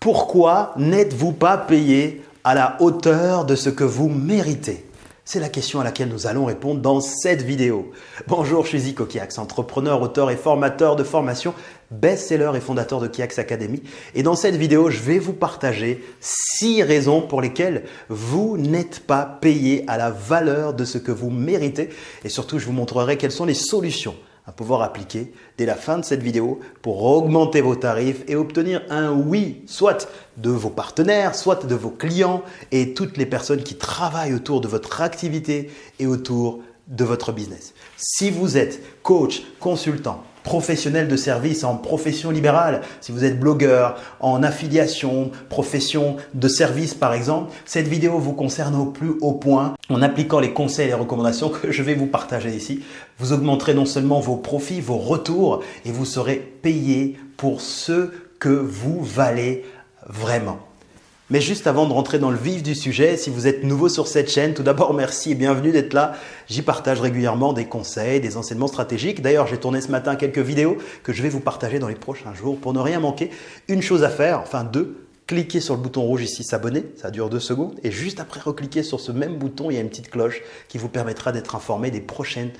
Pourquoi n'êtes-vous pas payé à la hauteur de ce que vous méritez? C'est la question à laquelle nous allons répondre dans cette vidéo. Bonjour, je suis Zico Kiax, entrepreneur, auteur et formateur de formation, best-seller et fondateur de Kiax Academy. Et dans cette vidéo, je vais vous partager six raisons pour lesquelles vous n'êtes pas payé à la valeur de ce que vous méritez. Et surtout, je vous montrerai quelles sont les solutions à pouvoir appliquer dès la fin de cette vidéo pour augmenter vos tarifs et obtenir un oui, soit de vos partenaires, soit de vos clients et toutes les personnes qui travaillent autour de votre activité et autour de votre business. Si vous êtes coach, consultant, professionnel de service en profession libérale, si vous êtes blogueur, en affiliation, profession de service par exemple, cette vidéo vous concerne au plus haut point. En appliquant les conseils et les recommandations que je vais vous partager ici, vous augmenterez non seulement vos profits, vos retours et vous serez payé pour ce que vous valez vraiment. Mais juste avant de rentrer dans le vif du sujet, si vous êtes nouveau sur cette chaîne, tout d'abord merci et bienvenue d'être là. J'y partage régulièrement des conseils, des enseignements stratégiques. D'ailleurs, j'ai tourné ce matin quelques vidéos que je vais vous partager dans les prochains jours pour ne rien manquer. Une chose à faire, enfin deux, cliquez sur le bouton rouge ici s'abonner, ça dure deux secondes, et juste après recliquez sur ce même bouton, il y a une petite cloche qui vous permettra d'être informé des prochaines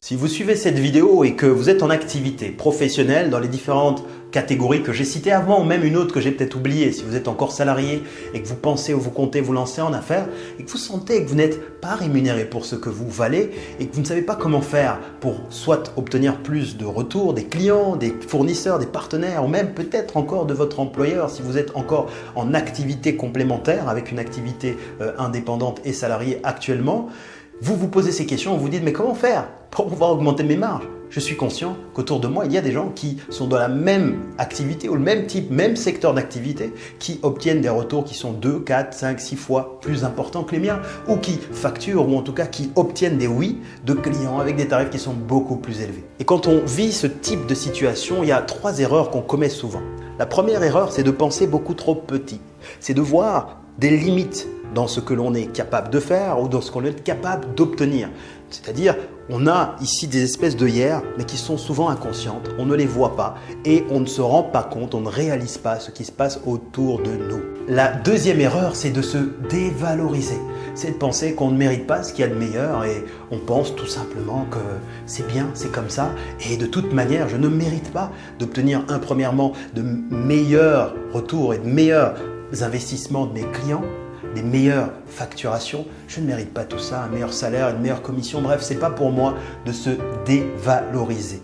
Si vous suivez cette vidéo et que vous êtes en activité professionnelle dans les différentes catégories que j'ai citées avant ou même une autre que j'ai peut-être oubliée, si vous êtes encore salarié et que vous pensez ou vous comptez vous lancer en affaires et que vous sentez que vous n'êtes pas rémunéré pour ce que vous valez et que vous ne savez pas comment faire pour soit obtenir plus de retours des clients, des fournisseurs, des partenaires ou même peut-être encore de votre employeur si vous êtes encore en activité complémentaire avec une activité euh, indépendante et salariée actuellement, vous vous posez ces questions, vous vous dites mais comment faire pour pouvoir augmenter mes marges? Je suis conscient qu'autour de moi, il y a des gens qui sont dans la même activité ou le même type, même secteur d'activité, qui obtiennent des retours qui sont 2, 4, 5, 6 fois plus importants que les miens ou qui facturent ou en tout cas qui obtiennent des oui de clients avec des tarifs qui sont beaucoup plus élevés. Et quand on vit ce type de situation, il y a trois erreurs qu'on commet souvent. La première erreur, c'est de penser beaucoup trop petit. C'est de voir des limites dans ce que l'on est capable de faire ou dans ce qu'on est capable d'obtenir. C'est-à-dire, on a ici des espèces d'œillères, mais qui sont souvent inconscientes, on ne les voit pas et on ne se rend pas compte, on ne réalise pas ce qui se passe autour de nous. La deuxième erreur, c'est de se dévaloriser. C'est de penser qu'on ne mérite pas ce qu'il y a de meilleur et on pense tout simplement que c'est bien, c'est comme ça et de toute manière, je ne mérite pas d'obtenir un premièrement de meilleurs retours et de meilleurs investissements de mes clients des meilleures facturations. Je ne mérite pas tout ça, un meilleur salaire, une meilleure commission. Bref, ce n'est pas pour moi de se dévaloriser.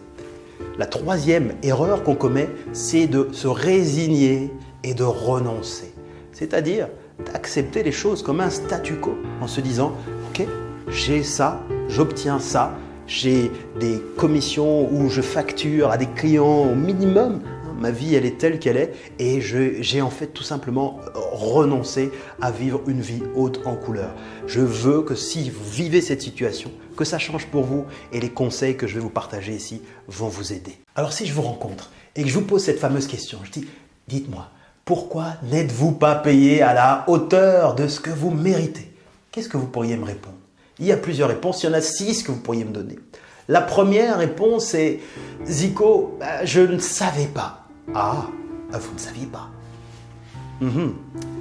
La troisième erreur qu'on commet, c'est de se résigner et de renoncer. C'est-à-dire d'accepter les choses comme un statu quo en se disant « Ok, j'ai ça, j'obtiens ça, j'ai des commissions où je facture à des clients au minimum ma vie elle est telle qu'elle est et j'ai en fait tout simplement renoncé à vivre une vie haute en couleur. Je veux que si vous vivez cette situation, que ça change pour vous et les conseils que je vais vous partager ici vont vous aider. Alors si je vous rencontre et que je vous pose cette fameuse question, je dis, dites-moi, pourquoi n'êtes-vous pas payé à la hauteur de ce que vous méritez? Qu'est-ce que vous pourriez me répondre? Il y a plusieurs réponses, il y en a six que vous pourriez me donner. La première réponse est Zico, bah, je ne savais pas. Ah, bah, vous ne saviez pas. Mhm,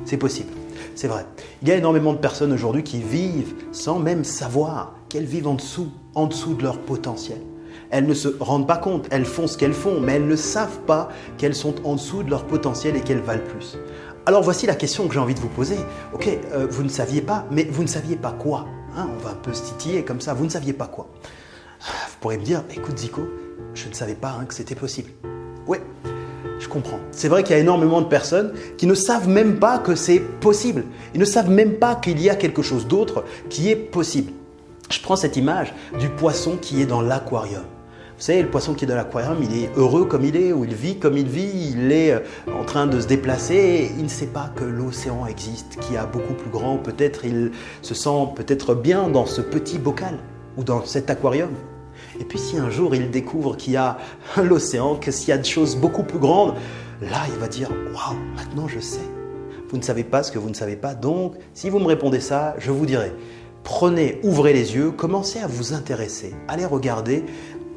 c'est possible, c'est vrai. Il y a énormément de personnes aujourd'hui qui vivent sans même savoir qu'elles vivent en dessous, en dessous de leur potentiel. Elles ne se rendent pas compte, elles font ce qu'elles font, mais elles ne savent pas qu'elles sont en dessous de leur potentiel et qu'elles valent plus. Alors voici la question que j'ai envie de vous poser. Ok, euh, vous ne saviez pas, mais vous ne saviez pas quoi hein, On va un peu se titiller comme ça, vous ne saviez pas quoi Vous pourrez me dire, écoute Zico, je ne savais pas hein, que c'était possible. Oui, je comprends. C'est vrai qu'il y a énormément de personnes qui ne savent même pas que c'est possible. Ils ne savent même pas qu'il y a quelque chose d'autre qui est possible. Je prends cette image du poisson qui est dans l'aquarium. Vous savez, le poisson qui est dans l'aquarium, il est heureux comme il est, ou il vit comme il vit, il est euh, en train de se déplacer, et il ne sait pas que l'océan existe, qui a beaucoup plus grand, peut-être il se sent peut-être bien dans ce petit bocal, ou dans cet aquarium. Et puis si un jour il découvre qu'il y a l'océan, que s'il y a des choses beaucoup plus grandes, là il va dire « Waouh, maintenant je sais ». Vous ne savez pas ce que vous ne savez pas, donc si vous me répondez ça, je vous dirai prenez, ouvrez les yeux, commencez à vous intéresser, allez regarder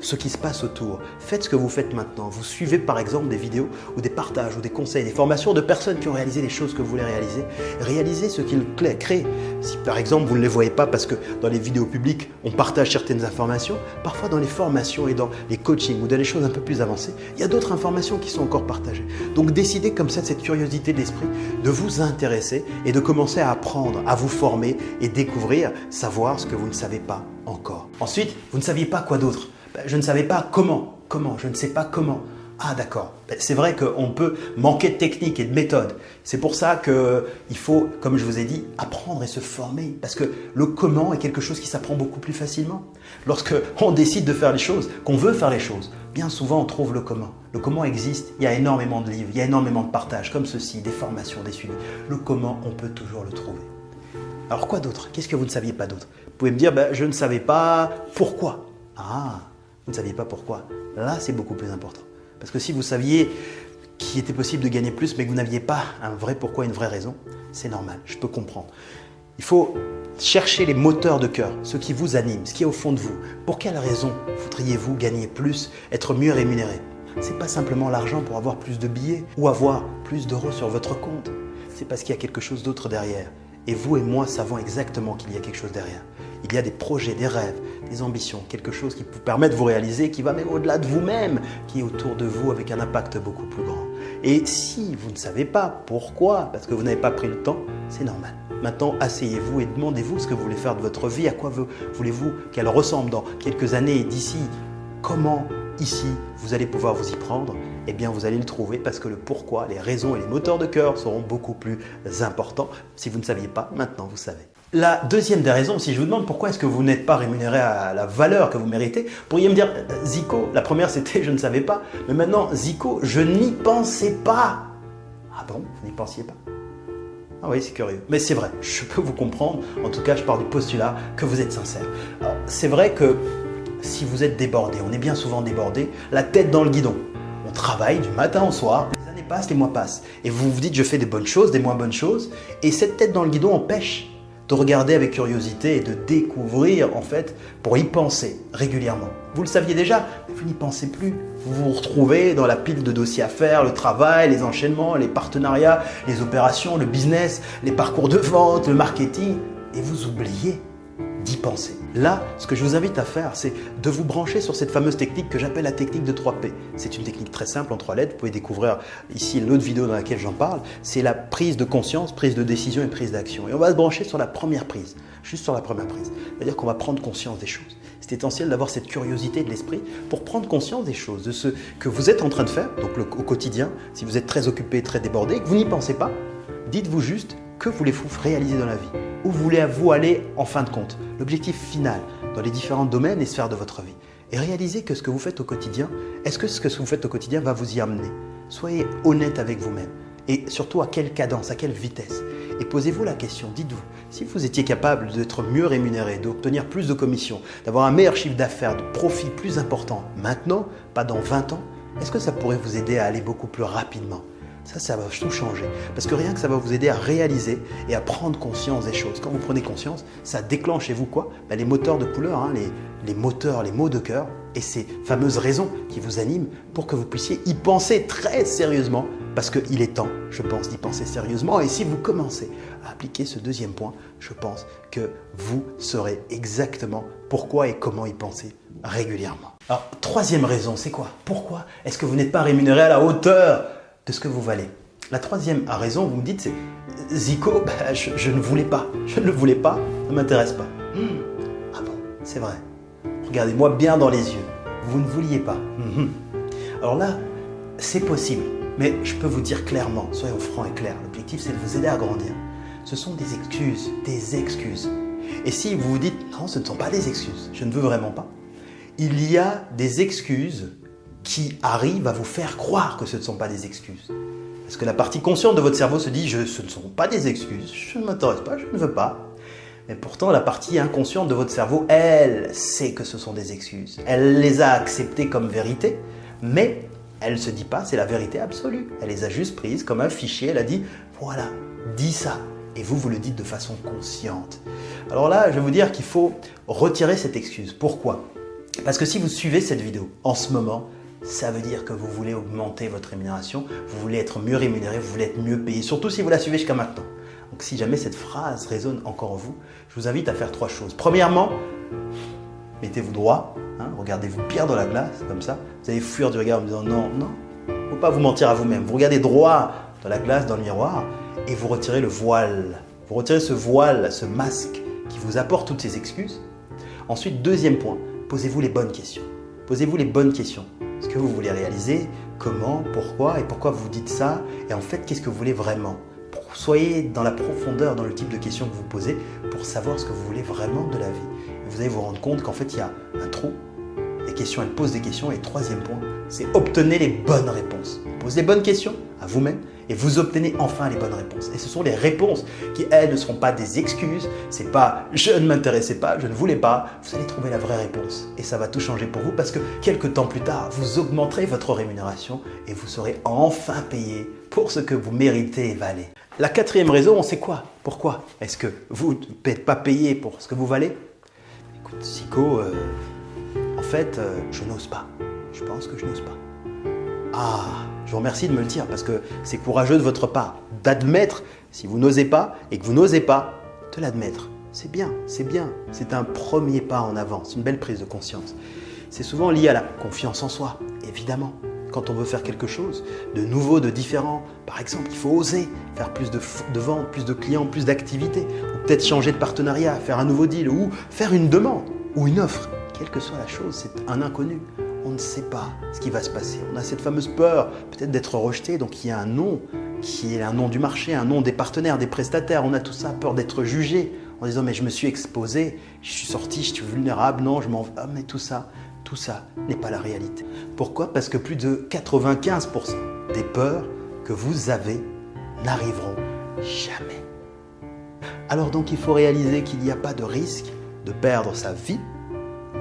ce qui se passe autour. Faites ce que vous faites maintenant. Vous suivez par exemple des vidéos ou des partages ou des conseils, des formations de personnes qui ont réalisé les choses que vous voulez réaliser. Réalisez ce qu'ils créent. Si par exemple vous ne les voyez pas parce que dans les vidéos publiques on partage certaines informations, parfois dans les formations et dans les coachings ou dans les choses un peu plus avancées, il y a d'autres informations qui sont encore partagées. Donc décidez comme ça de cette curiosité d'esprit de vous intéresser et de commencer à apprendre, à vous former et découvrir, savoir ce que vous ne savez pas encore. Ensuite, vous ne saviez pas quoi d'autre ben, Je ne savais pas comment. Comment Je ne sais pas comment. Ah d'accord, ben, c'est vrai qu'on peut manquer de technique et de méthode. C'est pour ça qu'il faut, comme je vous ai dit, apprendre et se former. Parce que le comment est quelque chose qui s'apprend beaucoup plus facilement. Lorsque on décide de faire les choses, qu'on veut faire les choses, bien souvent on trouve le comment. Le comment existe, il y a énormément de livres, il y a énormément de partages comme ceci, des formations, des suivis. Le comment, on peut toujours le trouver. Alors quoi d'autre? Qu'est-ce que vous ne saviez pas d'autre? Vous pouvez me dire, ben, je ne savais pas pourquoi. Ah, vous ne saviez pas pourquoi. Là, c'est beaucoup plus important. Parce que si vous saviez qu'il était possible de gagner plus, mais que vous n'aviez pas un vrai pourquoi, une vraie raison, c'est normal, je peux comprendre. Il faut chercher les moteurs de cœur, ce qui vous anime, ce qui est au fond de vous. Pour quelle raison voudriez-vous gagner plus, être mieux rémunéré? C'est pas simplement l'argent pour avoir plus de billets ou avoir plus d'euros sur votre compte. C'est parce qu'il y a quelque chose d'autre derrière. Et vous et moi savons exactement qu'il y a quelque chose derrière. Il y a des projets, des rêves, des ambitions, quelque chose qui vous permet de vous réaliser, qui va même au-delà de vous-même, qui est autour de vous avec un impact beaucoup plus grand. Et si vous ne savez pas pourquoi, parce que vous n'avez pas pris le temps, c'est normal. Maintenant, asseyez-vous et demandez-vous ce que vous voulez faire de votre vie, à quoi voulez-vous qu'elle ressemble dans quelques années d'ici, comment ici vous allez pouvoir vous y prendre? Eh bien vous allez le trouver parce que le pourquoi, les raisons et les moteurs de cœur seront beaucoup plus importants. Si vous ne saviez pas, maintenant vous savez. La deuxième des raisons, si je vous demande pourquoi est-ce que vous n'êtes pas rémunéré à la valeur que vous méritez, vous pourriez me dire, Zico, la première c'était je ne savais pas, mais maintenant Zico, je n'y pensais pas. Ah bon, vous n'y pensiez pas? Ah oui, c'est curieux. Mais c'est vrai, je peux vous comprendre. En tout cas, je pars du postulat que vous êtes sincère. C'est vrai que si vous êtes débordé, on est bien souvent débordé, la tête dans le guidon. On travaille du matin au soir, les années passent, les mois passent. Et vous vous dites, je fais des bonnes choses, des moins bonnes choses. Et cette tête dans le guidon empêche de regarder avec curiosité et de découvrir en fait pour y penser régulièrement. Vous le saviez déjà, vous n'y pensez plus. Vous vous retrouvez dans la pile de dossiers à faire, le travail, les enchaînements, les partenariats, les opérations, le business, les parcours de vente, le marketing, et vous oubliez d'y penser. Là, ce que je vous invite à faire, c'est de vous brancher sur cette fameuse technique que j'appelle la technique de 3P. C'est une technique très simple en trois lettres. Vous pouvez découvrir ici l'autre vidéo dans laquelle j'en parle. C'est la prise de conscience, prise de décision et prise d'action. Et on va se brancher sur la première prise, juste sur la première prise. C'est-à-dire qu'on va prendre conscience des choses. C'est essentiel d'avoir cette curiosité de l'esprit pour prendre conscience des choses, de ce que vous êtes en train de faire, donc au quotidien. Si vous êtes très occupé, très débordé, que vous n'y pensez pas, dites-vous juste que voulez-vous réaliser dans la vie? Où voulez-vous aller en fin de compte? L'objectif final dans les différents domaines et sphères de votre vie. Et réalisez que ce que vous faites au quotidien, est-ce que ce que vous faites au quotidien va vous y amener? Soyez honnête avec vous-même. Et surtout à quelle cadence, à quelle vitesse? Et posez-vous la question, dites-vous, si vous étiez capable d'être mieux rémunéré, d'obtenir plus de commissions, d'avoir un meilleur chiffre d'affaires, de profit plus important maintenant, pas dans 20 ans, est-ce que ça pourrait vous aider à aller beaucoup plus rapidement? Ça, ça va tout changer. Parce que rien que ça va vous aider à réaliser et à prendre conscience des choses. Quand vous prenez conscience, ça déclenche chez vous quoi? Ben, Les moteurs de couleur, hein, les, les moteurs, les mots de cœur et ces fameuses raisons qui vous animent pour que vous puissiez y penser très sérieusement parce qu'il est temps, je pense, d'y penser sérieusement. Et si vous commencez à appliquer ce deuxième point, je pense que vous saurez exactement pourquoi et comment y penser régulièrement. Alors, troisième raison, c'est quoi? Pourquoi est-ce que vous n'êtes pas rémunéré à la hauteur de ce que vous valez. La troisième raison, vous me dites, c'est Zico, bah, je, ne voulais pas. Je ne le voulais pas, ça ne m'intéresse pas. Hmm. Ah bon, c'est vrai. Regardez-moi bien dans les yeux. Vous ne vouliez pas. Hmm. Alors là, c'est possible. Mais je peux vous dire clairement, soyons francs et clairs, l'objectif c'est de vous aider à grandir. Ce sont des excuses, des excuses. Et si vous vous dites, non, ce ne sont pas des excuses, je ne veux vraiment pas, il y a des excuses qui arrive à vous faire croire que ce ne sont pas des excuses. Parce que la partie consciente de votre cerveau se dit je, ce ne sont pas des excuses, je ne m'intéresse pas, je ne veux pas. Mais pourtant, la partie inconsciente de votre cerveau, elle sait que ce sont des excuses. Elle les a acceptées comme vérité, mais elle ne se dit pas c'est la vérité absolue. Elle les a juste prises comme un fichier, elle a dit voilà, dis ça. Et vous, vous le dites de façon consciente. Alors là, je vais vous dire qu'il faut retirer cette excuse. Pourquoi? Parce que si vous suivez cette vidéo en ce moment, ça veut dire que vous voulez augmenter votre rémunération, vous voulez être mieux rémunéré, vous voulez être mieux payé, surtout si vous la suivez jusqu'à maintenant. Donc si jamais cette phrase résonne encore en vous, je vous invite à faire trois choses. Premièrement, mettez-vous droit, hein, regardez-vous bien dans la glace, comme ça. Vous allez fuir du regard en disant non, non, il ne faut pas vous mentir à vous-même. Vous regardez droit dans la glace, dans le miroir, et vous retirez le voile. Vous retirez ce voile, ce masque qui vous apporte toutes ces excuses. Ensuite, deuxième point, posez-vous les bonnes questions. Posez-vous les bonnes questions. Ce que vous voulez réaliser, comment, pourquoi et pourquoi vous dites ça et en fait qu'est-ce que vous voulez vraiment? Soyez dans la profondeur dans le type de questions que vous posez pour savoir ce que vous voulez vraiment de la vie. vous allez vous rendre compte qu'en fait il y a un trou. Les questions, elles posent des questions. Et troisième point, c'est obtenez les bonnes réponses. Posez les bonnes questions à vous-même et vous obtenez enfin les bonnes réponses. Et ce sont les réponses qui, elles, ne seront pas des excuses. C'est pas je ne m'intéressais pas, je ne voulais pas. Vous allez trouver la vraie réponse et ça va tout changer pour vous parce que quelques temps plus tard, vous augmenterez votre rémunération et vous serez enfin payé pour ce que vous méritez et valez. La quatrième raison, c'est quoi? Pourquoi est-ce que vous n'êtes pas payé pour ce que vous valez? Écoute, Zico, euh, en fait, euh, je n'ose pas. Je pense que je n'ose pas. Ah, je vous remercie de me le dire parce que c'est courageux de votre part d'admettre si vous n'osez pas et que vous n'osez pas, de l'admettre. C'est bien, c'est bien. C'est un premier pas en avant, c'est une belle prise de conscience. C'est souvent lié à la confiance en soi, évidemment. Quand on veut faire quelque chose de nouveau, de différent, par exemple, il faut oser faire plus de, ventes, plus de clients, plus d'activités, ou peut-être changer de partenariat, faire un nouveau deal, ou faire une demande, ou une offre. Quelle que soit la chose, c'est un inconnu on ne sait pas ce qui va se passer. On a cette fameuse peur peut-être d'être rejeté, donc il y a un nom qui est un nom du marché, un nom des partenaires, des prestataires. On a tout ça, peur d'être jugé en disant mais je me suis exposé, je suis sorti, je suis vulnérable, non, je m'en ah, mais tout ça, tout ça n'est pas la réalité. Pourquoi? Parce que plus de 95% des peurs que vous avez n'arriveront jamais. Alors donc il faut réaliser qu'il n'y a pas de risque de perdre sa vie,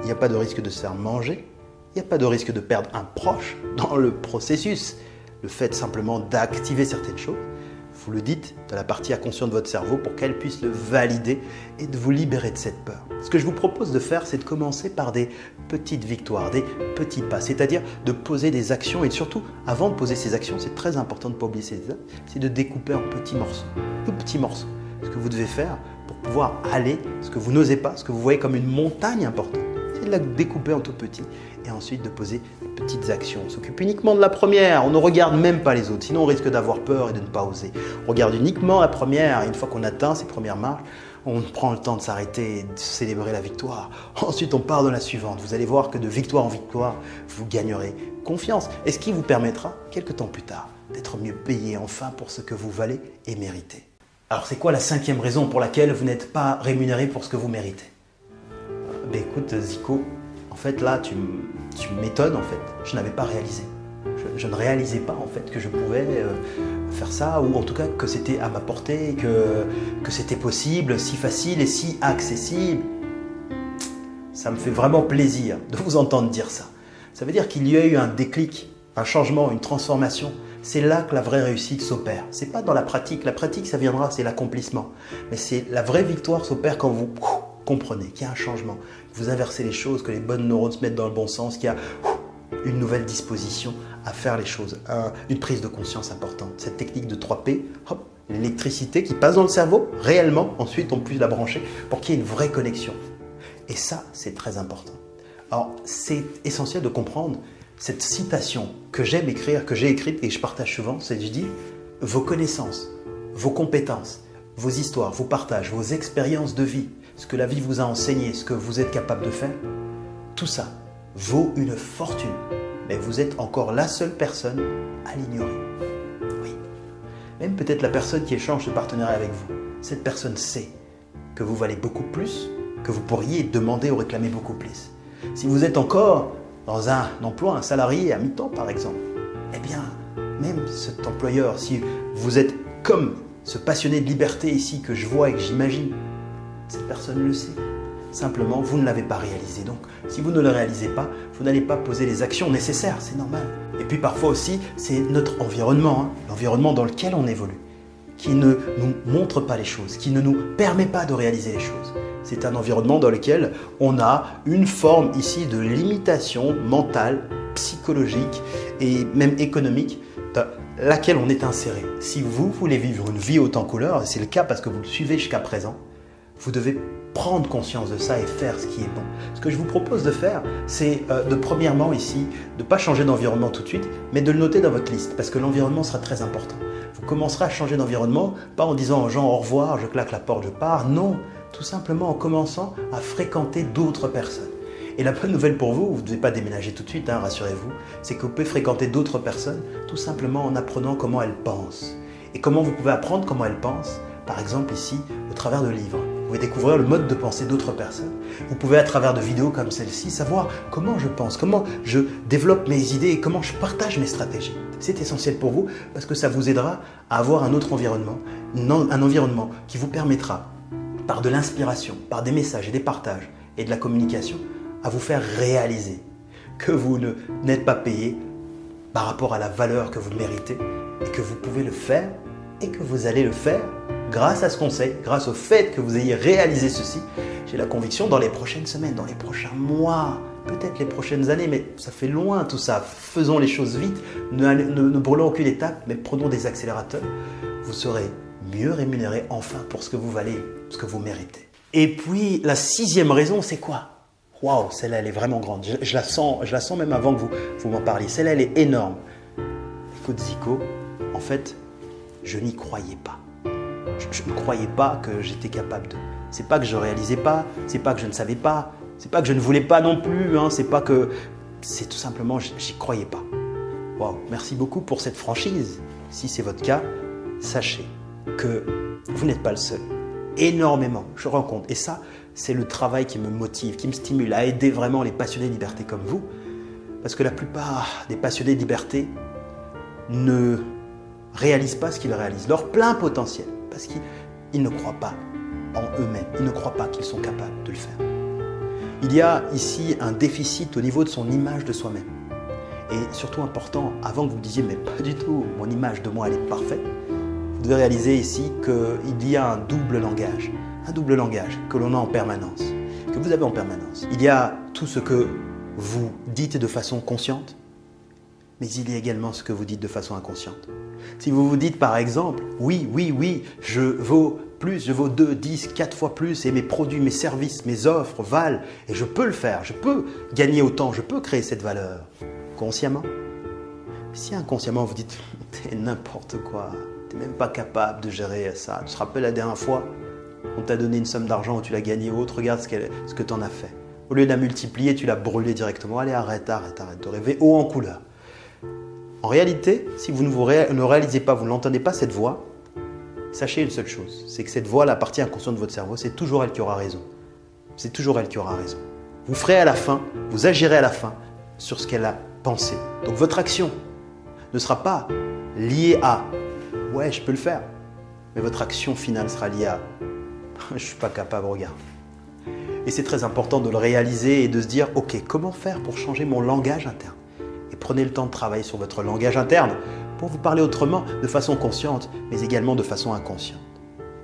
il n'y a pas de risque de se faire manger, il n'y a pas de risque de perdre un proche dans le processus. Le fait simplement d'activer certaines choses, vous le dites dans la partie inconsciente de votre cerveau pour qu'elle puisse le valider et de vous libérer de cette peur. Ce que je vous propose de faire, c'est de commencer par des petites victoires, des petits pas, c'est-à-dire de poser des actions et surtout, avant de poser ces actions, c'est très important de ne pas oublier ces étapes, c'est de découper en petits morceaux, tout petits morceaux. Ce que vous devez faire pour pouvoir aller, ce que vous n'osez pas, ce que vous voyez comme une montagne importante, de la découper en tout petit et ensuite de poser des petites actions. On s'occupe uniquement de la première, on ne regarde même pas les autres, sinon on risque d'avoir peur et de ne pas oser. On regarde uniquement la première et une fois qu'on atteint ces premières marches, on prend le temps de s'arrêter et de célébrer la victoire. Ensuite, on part dans la suivante. Vous allez voir que de victoire en victoire, vous gagnerez confiance. Et ce qui vous permettra, quelques temps plus tard, d'être mieux payé enfin pour ce que vous valez et méritez. Alors, c'est quoi la cinquième raison pour laquelle vous n'êtes pas rémunéré pour ce que vous méritez? Ben, Écoute, Zico, en fait, là, tu, m'étonnes, en fait. Je n'avais pas réalisé. Je, ne réalisais pas, en fait, que je pouvais euh, faire ça, ou en tout cas que c'était à ma portée, que, que c'était possible, si facile et si accessible. Ça me fait vraiment plaisir de vous entendre dire ça. Ça veut dire qu'il y a eu un déclic, un changement, une transformation. C'est là que la vraie réussite s'opère. C'est pas dans la pratique. La pratique, ça viendra, c'est l'accomplissement. Mais c'est la vraie victoire s'opère quand vous comprenez qu'il y a un changement, vous inversez les choses, que les bonnes neurones se mettent dans le bon sens, qu'il y a une nouvelle disposition à faire les choses, une prise de conscience importante. Cette technique de 3P, l'électricité qui passe dans le cerveau, réellement, ensuite on puisse la brancher pour qu'il y ait une vraie connexion. Et ça, c'est très important. Alors, c'est essentiel de comprendre cette citation que j'aime écrire, que j'ai écrite et je partage souvent, c'est je dis, vos connaissances, vos compétences, vos histoires, vos partages, vos expériences de vie, ce que la vie vous a enseigné, ce que vous êtes capable de faire, tout ça vaut une fortune. Mais vous êtes encore la seule personne à l'ignorer. Oui. Même peut-être la personne qui échange ce partenariat avec vous. Cette personne sait que vous valez beaucoup plus, que vous pourriez demander ou réclamer beaucoup plus. Si vous êtes encore dans un emploi, un salarié à mi-temps par exemple, eh bien, même cet employeur, si vous êtes comme ce passionné de liberté ici que je vois et que j'imagine, cette personne le sait. Simplement, vous ne l'avez pas réalisé. Donc, si vous ne le réalisez pas, vous n'allez pas poser les actions nécessaires, c'est normal. Et puis parfois aussi, c'est notre environnement, hein, l'environnement dans lequel on évolue, qui ne nous montre pas les choses, qui ne nous permet pas de réaliser les choses. C'est un environnement dans lequel on a une forme ici de limitation mentale, psychologique et même économique dans laquelle on est inséré. Si vous voulez vivre une vie haute en couleur, et c'est le cas parce que vous le suivez jusqu'à présent, vous devez prendre conscience de ça et faire ce qui est bon. Ce que je vous propose de faire, c'est euh, de premièrement ici, de ne pas changer d'environnement tout de suite, mais de le noter dans votre liste, parce que l'environnement sera très important. Vous commencerez à changer d'environnement, pas en disant aux gens au revoir, je claque la porte, je pars, non, tout simplement en commençant à fréquenter d'autres personnes. Et la bonne nouvelle pour vous, vous ne devez pas déménager tout de suite, hein, rassurez-vous, c'est que vous pouvez fréquenter d'autres personnes tout simplement en apprenant comment elles pensent. Et comment vous pouvez apprendre comment elles pensent Par exemple ici, au travers de livres. Découvrir le mode de pensée d'autres personnes. Vous pouvez à travers de vidéos comme celle-ci savoir comment je pense, comment je développe mes idées et comment je partage mes stratégies. C'est essentiel pour vous parce que ça vous aidera à avoir un autre environnement, un environnement qui vous permettra par de l'inspiration, par des messages et des partages et de la communication, à vous faire réaliser que vous n'êtes pas payé par rapport à la valeur que vous méritez et que vous pouvez le faire et que vous allez le faire grâce à ce conseil, grâce au fait que vous ayez réalisé ceci. J'ai la conviction dans les prochaines semaines, dans les prochains mois, peut-être les prochaines années, mais ça fait loin tout ça. Faisons les choses vite, ne, ne brûlons aucune étape, mais prenons des accélérateurs. Vous serez mieux rémunéré enfin pour ce que vous valez, ce que vous méritez. Et puis la sixième raison, c'est quoi? Waouh, celle-là, elle est vraiment grande. Je, la sens, je la sens même avant que vous, vous m'en parliez. Celle-là, elle est énorme. Écoute, Zico, en fait, je n'y croyais pas. Je, ne croyais pas que j'étais capable de. C'est pas que je réalisais pas, c'est pas que je ne savais pas, c'est pas que je ne voulais pas non plus, hein, c'est pas que. C'est tout simplement, j'y croyais pas. Waouh, merci beaucoup pour cette franchise. Si c'est votre cas, sachez que vous n'êtes pas le seul. Énormément, je rends compte. Et ça, c'est le travail qui me motive, qui me stimule à aider vraiment les passionnés de liberté comme vous. Parce que la plupart des passionnés de liberté ne réalisent pas ce qu'ils réalisent, leur plein potentiel, parce qu'ils ne croient pas en eux-mêmes, ils ne croient pas qu'ils sont capables de le faire. Il y a ici un déficit au niveau de son image de soi-même. Et surtout important, avant que vous disiez, mais pas du tout, mon image de moi, elle est parfaite, vous devez réaliser ici qu'il y a un double langage un double langage que l'on a en permanence, que vous avez en permanence. Il y a tout ce que vous dites de façon consciente, mais il y a également ce que vous dites de façon inconsciente. Si vous vous dites par exemple, oui, oui, oui, je vaux plus, je vaux 2, 10, 4 fois plus et mes produits, mes services, mes offres valent et je peux le faire, je peux gagner autant, je peux créer cette valeur consciemment? Si inconsciemment vous dites, t'es n'importe quoi, t'es même pas capable de gérer ça, tu te rappelles la dernière fois on t'a donné une somme d'argent tu l'as gagné autre, regarde ce, ce que tu en as fait. Au lieu de la multiplier, tu l'as brûlée directement. Allez, arrête, arrête, arrête de rêver haut en couleur. En réalité, si vous ne, ne réalisez pas, vous n'entendez pas cette voix, sachez une seule chose, c'est que cette voix, la partie inconsciente de votre cerveau, c'est toujours elle qui aura raison. C'est toujours elle qui aura raison. Vous ferez à la fin, vous agirez à la fin sur ce qu'elle a pensé. Donc votre action ne sera pas liée à « ouais, je peux le faire », mais votre action finale sera liée à je ne suis pas capable, regarde. Et c'est très important de le réaliser et de se dire, ok, comment faire pour changer mon langage interne? Prenez le temps de travailler sur votre langage interne pour vous parler autrement, de façon consciente, mais également de façon inconsciente.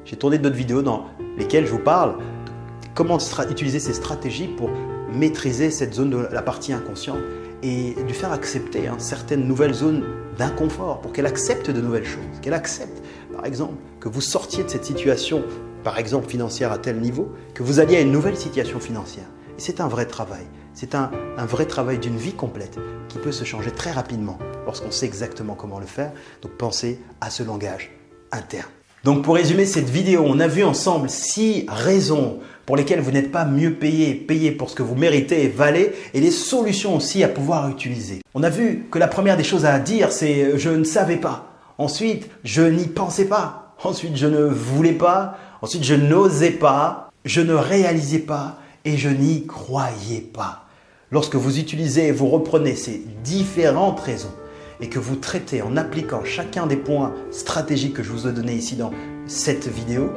J'ai tourné d'autres vidéos dans lesquelles je vous parle de comment utiliser ces stratégies pour maîtriser cette zone de la partie inconsciente et lui faire accepter hein, certaines nouvelles zones d'inconfort pour qu'elle accepte de nouvelles choses, qu'elle accepte par exemple que vous sortiez de cette situation par exemple financière à tel niveau, que vous alliez à une nouvelle situation financière. C'est un vrai travail. C'est un, un, vrai travail d'une vie complète qui peut se changer très rapidement lorsqu'on sait exactement comment le faire. Donc pensez à ce langage interne. Donc pour résumer cette vidéo, on a vu ensemble six raisons pour lesquelles vous n'êtes pas mieux payé, payé pour ce que vous méritez et valez, et les solutions aussi à pouvoir utiliser. On a vu que la première des choses à dire, c'est je ne savais pas. Ensuite, je n'y pensais pas. Ensuite, je ne voulais pas. Ensuite, je n'osais pas, je ne réalisais pas et je n'y croyais pas. Lorsque vous utilisez et vous reprenez ces différentes raisons et que vous traitez en appliquant chacun des points stratégiques que je vous ai donnés ici dans cette vidéo,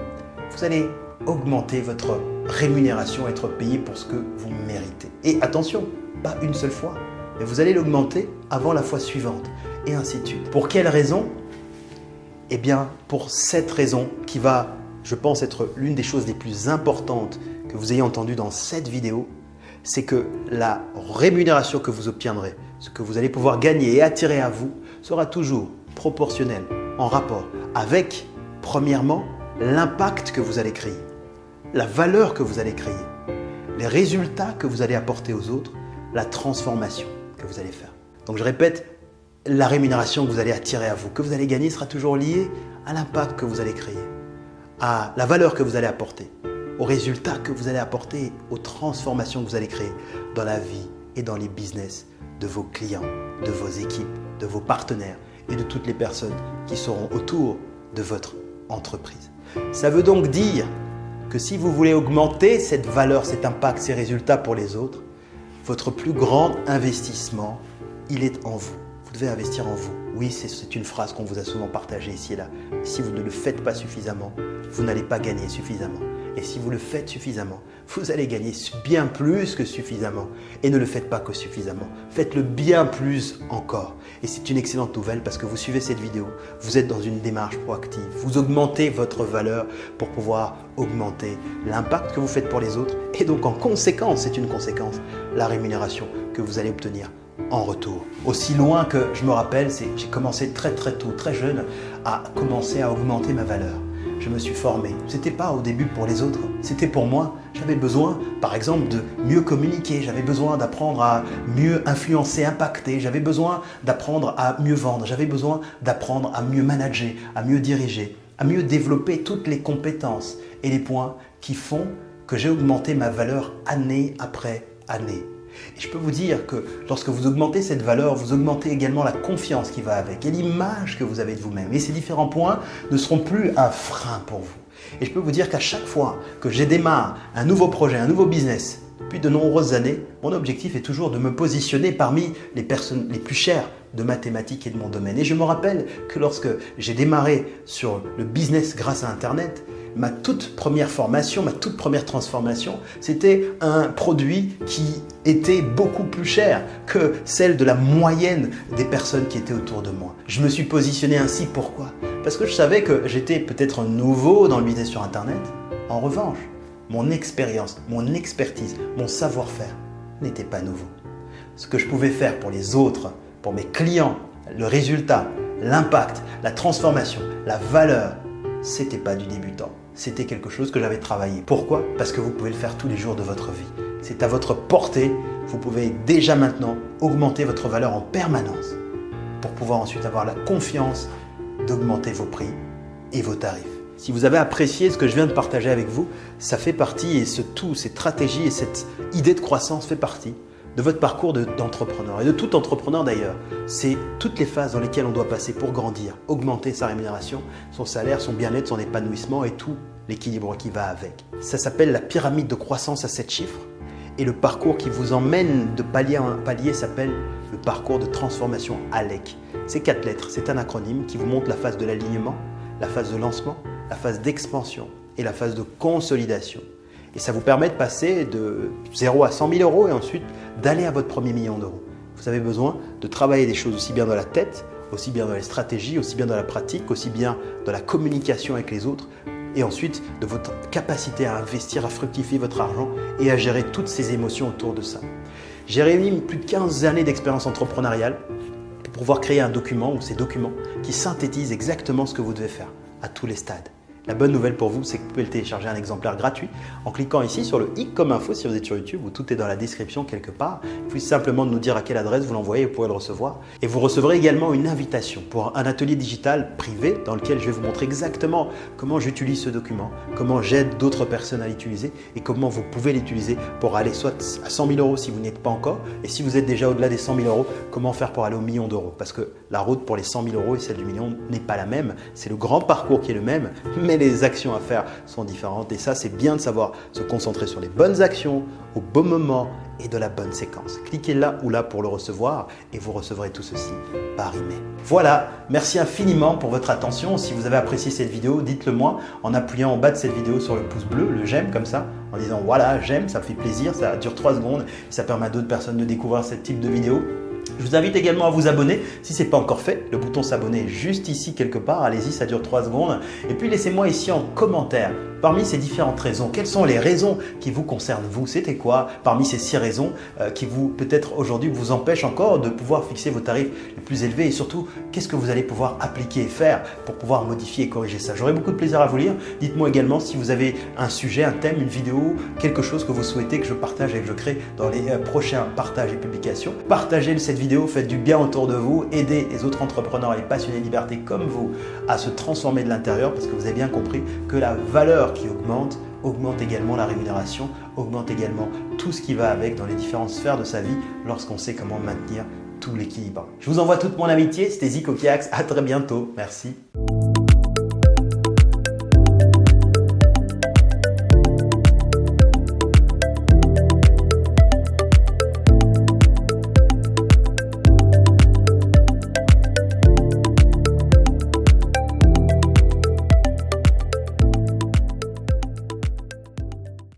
vous allez augmenter votre rémunération, être payé pour ce que vous méritez. Et attention, pas une seule fois, mais vous allez l'augmenter avant la fois suivante, et ainsi de suite. Pour quelle raison? Eh bien, pour cette raison qui va, je pense, être l'une des choses les plus importantes que vous ayez entendues dans cette vidéo, c'est que la rémunération que vous obtiendrez, ce que vous allez pouvoir gagner et attirer à vous, sera toujours proportionnel, en rapport avec, premièrement, l'impact que vous allez créer, la valeur que vous allez créer, les résultats que vous allez apporter aux autres, la transformation que vous allez faire. Donc je répète, la rémunération que vous allez attirer à vous, que vous allez gagner, sera toujours liée à l'impact que vous allez créer, à la valeur que vous allez apporter, aux résultats que vous allez apporter, aux transformations que vous allez créer dans la vie et dans les business de vos clients, de vos équipes, de vos partenaires et de toutes les personnes qui seront autour de votre entreprise. Ça veut donc dire que si vous voulez augmenter cette valeur, cet impact, ces résultats pour les autres, votre plus grand investissement, il est en vous. Vous devez investir en vous. Oui, c'est une phrase qu'on vous a souvent partagée ici et là. Si vous ne le faites pas suffisamment, vous n'allez pas gagner suffisamment. Et si vous le faites suffisamment, vous allez gagner bien plus que suffisamment. Et ne le faites pas que suffisamment. Faites-le bien plus encore. Et c'est une excellente nouvelle parce que vous suivez cette vidéo, vous êtes dans une démarche proactive. Vous augmentez votre valeur pour pouvoir augmenter l'impact que vous faites pour les autres. Et donc en conséquence, c'est une conséquence, la rémunération que vous allez obtenir en retour. Aussi loin que je me rappelle, j'ai commencé très très tôt, très jeune, à commencer à augmenter ma valeur je me suis formé. Ce n'était pas au début pour les autres, c'était pour moi. J'avais besoin, par exemple, de mieux communiquer, j'avais besoin d'apprendre à mieux influencer, impacter, j'avais besoin d'apprendre à mieux vendre, j'avais besoin d'apprendre à mieux manager, à mieux diriger, à mieux développer toutes les compétences et les points qui font que j'ai augmenté ma valeur année après année. Et je peux vous dire que lorsque vous augmentez cette valeur, vous augmentez également la confiance qui va avec et l'image que vous avez de vous-même. Et ces différents points ne seront plus un frein pour vous. Et je peux vous dire qu'à chaque fois que j'ai démarre un nouveau projet, un nouveau business, depuis de nombreuses années, mon objectif est toujours de me positionner parmi les personnes les plus chères de mathématiques et de mon domaine. Et je me rappelle que lorsque j'ai démarré sur le business grâce à Internet, ma toute première formation, ma toute première transformation, c'était un produit qui était beaucoup plus cher que celle de la moyenne des personnes qui étaient autour de moi. Je me suis positionné ainsi, pourquoi? Parce que je savais que j'étais peut-être nouveau dans le business sur Internet. En revanche, mon expérience, mon expertise, mon savoir-faire n'était pas nouveau. Ce que je pouvais faire pour les autres, pour mes clients, le résultat, l'impact, la transformation, la valeur, c'était pas du débutant c'était quelque chose que j'avais travaillé. Pourquoi? Parce que vous pouvez le faire tous les jours de votre vie. C'est à votre portée. Vous pouvez déjà maintenant augmenter votre valeur en permanence pour pouvoir ensuite avoir la confiance d'augmenter vos prix et vos tarifs. Si vous avez apprécié ce que je viens de partager avec vous, ça fait partie et ce tout, cette stratégie et cette idée de croissance fait partie de votre parcours d'entrepreneur et de tout entrepreneur d'ailleurs. C'est toutes les phases dans lesquelles on doit passer pour grandir, augmenter sa rémunération, son salaire, son bien-être, son épanouissement et tout l'équilibre qui va avec. Ça s'appelle la pyramide de croissance à 7 chiffres et le parcours qui vous emmène de palier en palier s'appelle le parcours de transformation ALEC. C'est quatre lettres, c'est un acronyme qui vous montre la phase de l'alignement, la phase de lancement, la phase d'expansion et la phase de consolidation. Et ça vous permet de passer de 0 à 100 000 euros et ensuite d'aller à votre premier million d'euros. Vous avez besoin de travailler des choses aussi bien dans la tête, aussi bien dans les stratégies, aussi bien dans la pratique, aussi bien dans la communication avec les autres et ensuite de votre capacité à investir, à fructifier votre argent et à gérer toutes ces émotions autour de ça. J'ai réuni plus de 15 années d'expérience entrepreneuriale pour pouvoir créer un document ou ces documents qui synthétisent exactement ce que vous devez faire à tous les stades. La bonne nouvelle pour vous, c'est que vous pouvez le télécharger un exemplaire gratuit en cliquant ici sur le i comme info si vous êtes sur YouTube où tout est dans la description quelque part. Suffit simplement nous dire à quelle adresse vous l'envoyez et vous pourrez le recevoir. Et vous recevrez également une invitation pour un atelier digital privé dans lequel je vais vous montrer exactement comment j'utilise ce document, comment j'aide d'autres personnes à l'utiliser et comment vous pouvez l'utiliser pour aller soit à 100 000 euros si vous n'y êtes pas encore et si vous êtes déjà au-delà des 100 000 euros, comment faire pour aller au million d'euros. Parce que la route pour les 100 000 euros et celle du million n'est pas la même. C'est le grand parcours qui est le même, mais les actions à faire sont différentes. Et ça, c'est bien de savoir se concentrer sur les bonnes actions au bon moment et de la bonne séquence. Cliquez là ou là pour le recevoir et vous recevrez tout ceci par email. Voilà, merci infiniment pour votre attention. Si vous avez apprécié cette vidéo, dites-le moi en appuyant en bas de cette vidéo sur le pouce bleu, le j'aime comme ça, en disant voilà, j'aime, ça fait plaisir, ça dure 3 secondes ça permet à d'autres personnes de découvrir ce type de vidéo. Je vous invite également à vous abonner si ce n'est pas encore fait. Le bouton s'abonner juste ici quelque part. Allez-y, ça dure 3 secondes. Et puis laissez-moi ici en commentaire Parmi ces différentes raisons, quelles sont les raisons qui vous concernent vous? C'était quoi parmi ces six raisons euh, qui vous peut-être aujourd'hui vous empêchent encore de pouvoir fixer vos tarifs les plus élevés? Et surtout qu'est-ce que vous allez pouvoir appliquer et faire pour pouvoir modifier et corriger ça? J'aurai beaucoup de plaisir à vous lire. Dites-moi également si vous avez un sujet, un thème, une vidéo, quelque chose que vous souhaitez que je partage et que je crée dans les euh, prochains partages et publications. Partagez cette vidéo, faites du bien autour de vous, aidez les autres entrepreneurs et passionnés de liberté comme vous à se transformer de l'intérieur parce que vous avez bien compris que la qui augmente, augmente également la rémunération, augmente également tout ce qui va avec dans les différentes sphères de sa vie lorsqu'on sait comment maintenir tout l'équilibre. Je vous envoie toute mon amitié, c'était Zico Kiax, à très bientôt, merci.